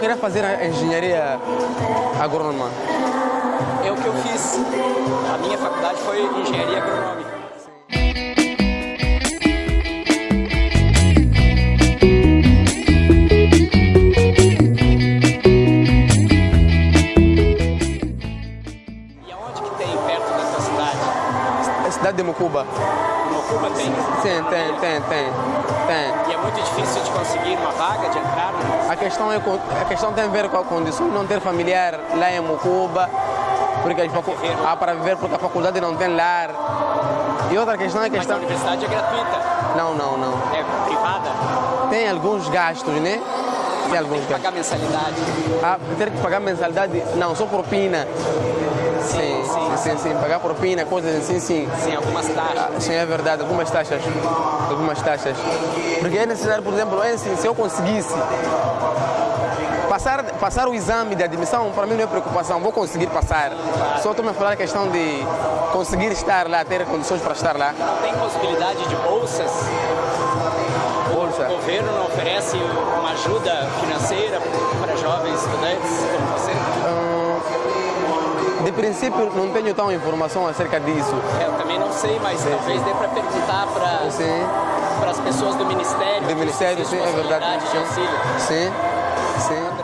queria fazer a engenharia agrônoma. É o que eu fiz. A minha faculdade foi engenharia agronômica. E aonde que tem perto da tua cidade? De Mocuba. Mocuba tem? Sim, tem, tem, tem, tem. E é muito difícil de conseguir uma vaga, de entrar? A questão, é, a questão tem a ver com a condição de não ter familiar lá em Mocuba, porque ah, para viver porque a faculdade não tem lar. E outra questão é a Mas a questão. universidade é gratuita, Não, não, não. é privada, Tem alguns gastos, né? Tem alguns tem que gastos. pagar mensalidade. Ah, ter que pagar mensalidade, não, só propina. Sim, sim, sim, sim, pagar propina, coisas assim, sim. Sim, algumas taxas. Ah, Sim, é verdade, algumas taxas. Algumas taxas. Porque é necessário, por exemplo, é assim, se eu conseguisse passar, passar o exame de admissão, para mim não é preocupação, vou conseguir passar. Só estou me falar a questão de conseguir estar lá, ter condições para estar lá. Não tem possibilidade de bolsas? Bolsa. O governo não oferece uma ajuda financeira para De princípio, não tenho tão informação acerca disso. É, Eu também não sei, mas talvez dê para perguntar para Sim, as pessoas do Ministério. do Ministério, sim, é verdade. possibilidade de auxílio. Sim, sim.